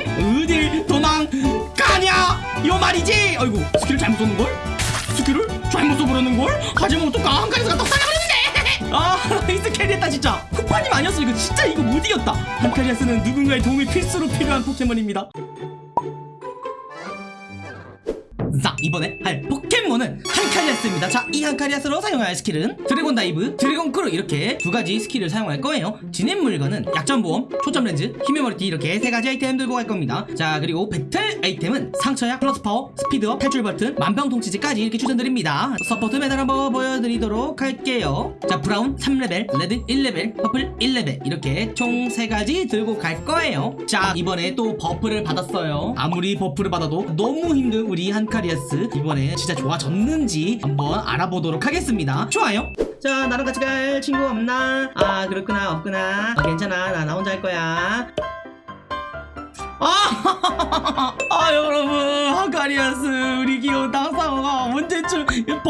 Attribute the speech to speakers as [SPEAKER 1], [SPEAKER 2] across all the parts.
[SPEAKER 1] 어딜 도망가냐? 요 말이지. 아이고 스킬을 잘못 썼는걸? 스킬을 잘못 써버렸는걸? 하지만 어떡하 한칸에서 떡상해버렸는데? 아 나이스 캐리했다 진짜. 쿠파님 아니었어 이거 진짜 이거 못 이겼다. 한카리아스는 누군가의 도움이 필수로 필요한 포켓몬입니다 자 이번에 할 포켓몬은 한카리아스입니다. 자 이 한카리아스로 사용할 스킬은 드래곤 다이브, 드래곤 크루 이렇게 두 가지 스킬을 사용할 거예요. 지닌 물건은 약점 보험, 초점 렌즈, 힘의 머리띠 이렇게 세 가지 아이템 들고 갈 겁니다. 자 그리고 배틀 아이템은 상처약, 플러스 파워, 스피드업, 탈출 버튼, 만병통치제까지 이렇게 추천드립니다. 서포트 메달 한번 보여드리도록 할게요. 자 브라운 3레벨, 레드 1레벨, 퍼플 1레벨 이렇게 총 세 가지 들고 갈 거예요. 자 이번에 또 버프를 받았어요. 아무리 버프를 받아도 너무 힘든 우리 한카리아스 이번에 진짜 좋아졌는지 한번 알아보도록 하겠습니다. 좋아요. 자 나랑 같이 갈 친구 없나? 아 그렇구나 없구나. 아, 괜찮아. 나 나 혼자 할 거야. 아, 아 여러분. 한카리아스 우리 귀여운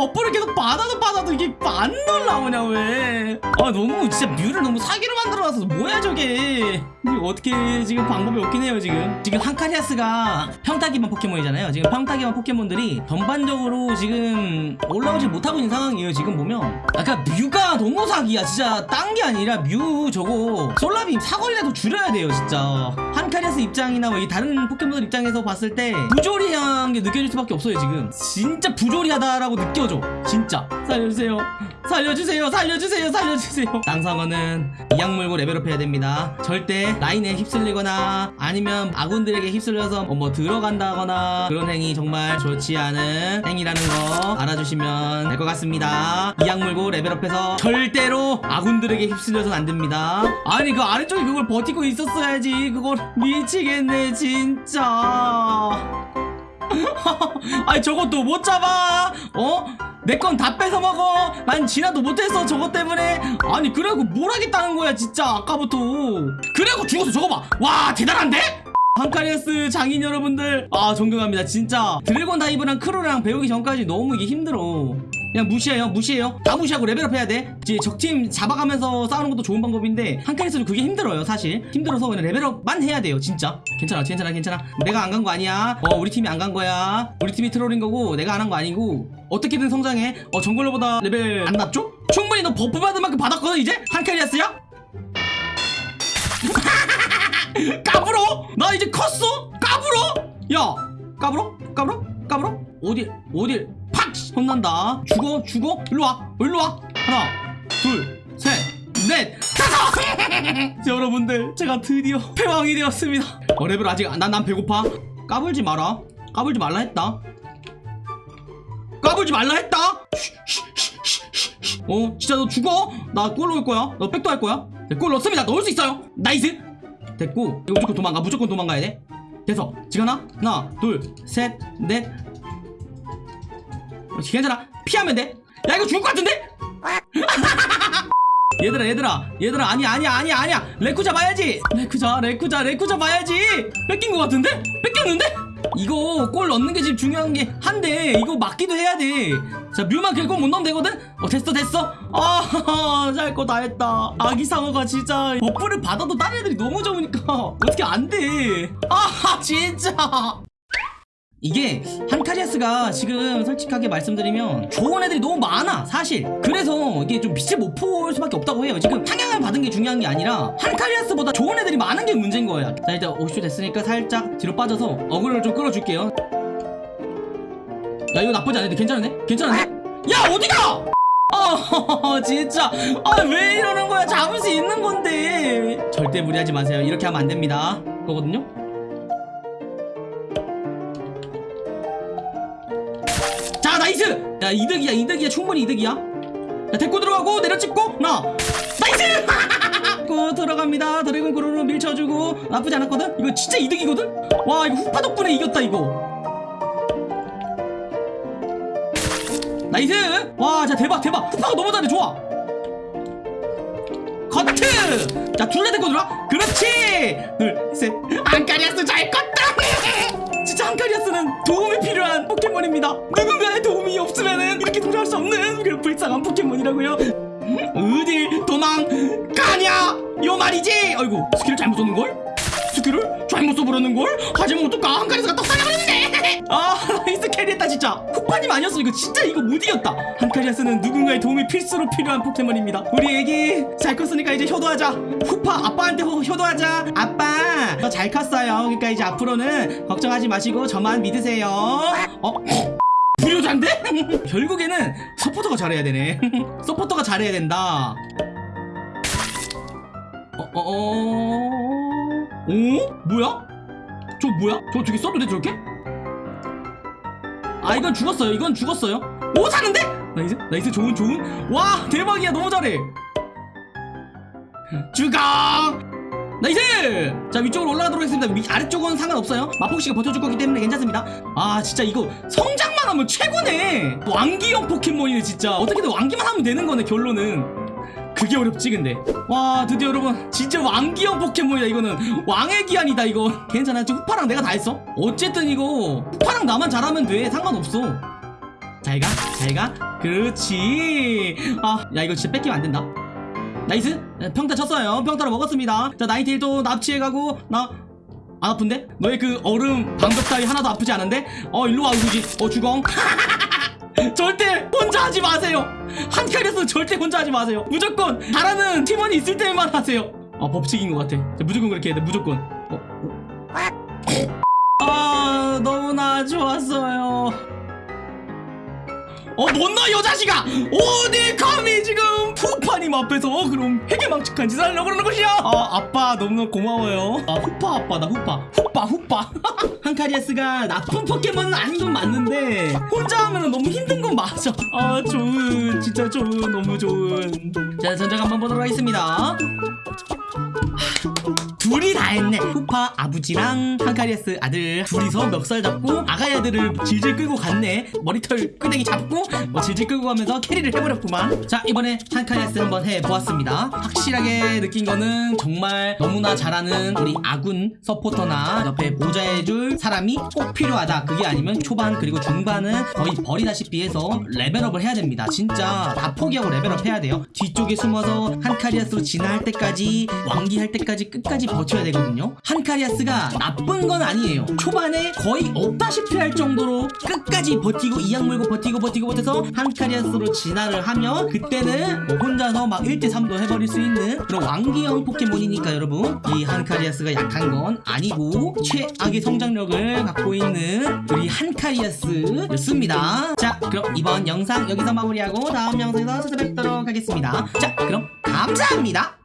[SPEAKER 1] 버프를 계속 받아도 받아도 이게 안 올라오냐 왜 아 너무 진짜 뮤를 너무 사기로 만들어놔서 뭐야 저게? 이게 어떻게 지금 방법이 없긴 해요 지금. 지금 한카리아스가 평타 기반 포켓몬이잖아요. 지금 평타 기반 포켓몬들이 전반적으로 지금 올라오지 못하고 있는 상황이에요 지금 보면. 아까 뮤가 너무 사기야. 진짜 딴 게 아니라 뮤 저거 솔라빔 사거리라도 줄여야 돼요 진짜. 한카리아스 입장이나 뭐 이 다른 포켓몬들 입장에서 봤을 때 부조리한 게 느껴질 수밖에 없어요 지금. 진짜 부조리하다라고 느껴져 진짜 살려주세요. 살려주세요 살려주세요 살려주세요. 땅상어는 이악 물고 레벨업 해야 됩니다. 절대 라인에 휩쓸리거나 아니면 아군들에게 휩쓸려서 뭐 들어간다거나 그런 행위 정말 좋지 않은 행위라는 거 알아주시면 될 것 같습니다. 이악 물고 레벨업해서 절대로 아군들에게 휩쓸려서는 안 됩니다. 아니 그 아래쪽에 그걸 버티고 있었어야지. 그걸 미치겠네 진짜 아니 저것도 못 잡아. 어? 내 건 다 뺏어 먹어. 난 진화도 못했어 저것 때문에. 아니 그래갖고 뭘 하겠다는 거야 진짜 아까부터. 그래갖고 죽었어 저거 봐와 대단한데? 한카리아스 장인 여러분들. 아 존경합니다 진짜. 드래곤 다이브랑 크루랑 배우기 전까지 너무 이게 힘들어 그냥 무시해요 무시해요 다 무시하고 레벨업 해야 돼 이제 적팀 잡아가면서 싸우는 것도 좋은 방법인데 한카리아스는 그게 힘들어요 사실 힘들어서 그냥 레벨업만 해야 돼요 진짜 괜찮아 괜찮아 괜찮아 내가 안 간 거 아니야 어 우리 팀이 안 간 거야 우리 팀이 트롤인 거고 내가 안 한 거 아니고 어떻게든 성장해 어 정글러보다 레벨 안 낮죠? 충분히 너 버프 받은 만큼 받았거든 이제 한카리아스야? 까불어? 나 이제 컸어? 까불어? 야 까불어? 까불어? 까불어? 어딜 팍 혼난다. 죽어 죽어? 일로와 일로와. 하나 둘셋넷. 다섯 여러분들 제가 드디어 패왕이 되었습니다. 어 레벨 아직 난 난 배고파. 까불지 마라. 까불지 말라 했다. 까불지 말라 했다. 어 진짜 너 죽어? 나골 넣을 거야. 너 백도 할 거야. 네, 골 넣습니다. 넣을 수 있어요. 나이스. 됐고 이거 무조건 도망가. 무조건 도망가야 돼. 됐어. 지금 하나 하나 둘 셋 넷 괜찮아 피하면 돼야 이거 죽을 것 같은데? 얘들아 얘들아 얘들아 아니야 아니야 아니야 아니야. 레쿠쟈 봐야지. 레쿠쟈 레쿠쟈 레쿠쟈 봐야지. 뺏긴 것 같은데? 뺏겼는데? 이거 골 넣는 게 지금 중요한 게 한데 이거 맞기도 해야 돼자 뮤만 결국 못 넣으면 되거든? 어 됐어 됐어. 할 거 다 했다. 아기 상어가 진짜 buff를 받아도 다른 애들이 너무 좋으니까 어떻게 안돼 아 진짜 이게 한카리아스가 지금 솔직하게 말씀드리면 좋은 애들이 너무 많아 사실. 그래서 이게 좀 빛을 못 볼 수밖에 없다고 해요. 지금 상향을 받은 게 중요한 게 아니라 한카리아스보다 좋은 애들이 많은 게 문제인 거예요. 자 일단 50초 됐으니까 살짝 뒤로 빠져서 aggro를 좀 끌어줄게요. 야 이거 나쁘지 않은데? 괜찮은데? 괜찮은데? 야 어디가! 아 진짜. 아 왜 이러는 거야? 잡을 수 있는 건데. 절대 무리하지 마세요. 이렇게 하면 안 됩니다. 그거거든요 nice! 야 이득이야 이득이야. 충분히 이득이야. 야 데리고 들어가고 내려찍고 나. nice! 고 들어갑니다. 드래곤 크루로 밀쳐주고. 나쁘지 않았거든? 이거 진짜 이득이거든? 와 이거 후파 덕분에 이겼다 이거. nice! 와 진짜 대박 대박. 후파가 너무 잘해 좋아. 커트! 자 둘다 데리고 들어와. 그렇지! 둘셋. 한카리아스 잘 컸다 진짜 한카리아스는 도움이 필요한 포켓몬입니다. 누군가의 도움이 없으면은 이렇게 돌아올 수 없는 그런 불쌍한 포켓몬이라고요. 어딜 도망가냐? 요 말이지! 아이고 스킬을 잘못 썼는걸? 스킬을 잘못 써버렸는걸? 하지만 어떡하 한카리아스가 또 사겨버렸네! 아 carry했다 진짜 후파님 아니었어 이거 진짜 이거 못 이겼다 한카리아스는 누군가의 도움이 필수로 필요한 포켓몬입니다 우리 애기 잘 컸으니까 이제 효도하자 후파 아빠한테 효- 효도하자 아빠 저잘 컸어요 그러니까 이제 앞으로는 걱정하지 마시고 저만 믿으세요 어? 불효자인데? 결국에는 서포터가 잘해야 되네 서포터가 잘해야 된다 어, 어, 어, 어? 뭐야? 저 뭐야? 저 저기 써도 돼 저렇게? 아 이건 죽었어요. 이건 죽었어요. 오 사는데? nice nice. 좋은 좋은. 와 대박이야. 너무 잘해. 죽어! nice! 자 위쪽으로 올라가도록 하겠습니다. 위, 아래쪽은 상관없어요. 마폭씨가 버텨줄 거기 때문에 괜찮습니다. 아 진짜 이거 성장만 하면 최고네. 왕귀형 포켓몬이네 진짜. 어떻게든 왕귀만 하면 되는 거네 결론은 그게 어렵지 근데. 와 드디어 여러분 진짜 왕귀형 포켓몬이다 이거는. 왕의 귀환이다 이거. 괜찮아? 지금 후파랑 내가 다 했어? 어쨌든 이거 후파랑 나만 잘하면 돼. 상관없어. 잘가 잘가. 그렇지. 아 야 이거 진짜 뺏기면 안 된다. nice. 평타 쳤어요. 평타로 먹었습니다. 자 나인테일도 납치해가고 나 안 아픈데? 너의 그 얼음 방벽 따위 하나도 아프지 않은데? 어 일로 와 우지. 어 주공 절대 혼자 하지 마세요 한 칸에서 절대 혼자 하지 마세요. 무조건 잘하는 팀원이 있을 때만 하세요. 아 법칙인 것 같아. 자, 무조건 그렇게 해야 돼 무조건. 어, 어. 아 너무나 좋았어요 어, 못나 여자식아! 어디 감히 지금 푸파님 앞에서 그럼 회개망측한 짓을 하려고 그러는 것이야? 아, 아빠 너무너무 고마워요. 아, 후파 아빠다, 후파. 후파, 후파. 한카리아스가 나쁜 포켓몬은 아닌 건 맞는데, 혼자 하면 너무 힘든 건 맞아. 아, 좋은, 진짜 좋은, 너무 좋은. 자, 전작 한번 보도록 하겠습니다. 둘이 다 했네. 후파 아버지랑 한카리아스 아들 둘이서 멱살 잡고 아가야 아들을 질질 끌고 갔네. 머리털 끄댕이 잡고 뭐 질질 끌고 가면서 carry를 해버렸구만. 자 이번에 한카리아스 한번 해보았습니다. 확실하게 느낀 거는 정말 너무나 잘하는 우리 아군 서포터나 옆에 모자해줄 사람이 꼭 필요하다. 그게 아니면 초반 그리고 중반은 거의 버리다시피 해서 레벨업을 해야 됩니다. 진짜 다 포기하고 레벨업 해야 돼요. 뒤쪽에 숨어서 한카리아스로 진화할 때까지 왕귀할 때까지 끝까지 버텨야 되거든요. 한카리아스가 나쁜 건 아니에요. 초반에 거의 없다시피 할 정도로 끝까지 버티고 이악 물고 버티고 버티고 버텨서 한카리아스로 진화를 하면 그때는 뭐 혼자서 막 1대3도 해버릴 수 있는 그런 왕기형 포켓몬이니까 여러분 이 한카리아스가 약한 건 아니고 최악의 성장력을 갖고 있는 우리 한카리아스였습니다. 자 그럼 이번 영상 여기서 마무리하고 다음 영상에서 찾아뵙도록 하겠습니다. 자 그럼 감사합니다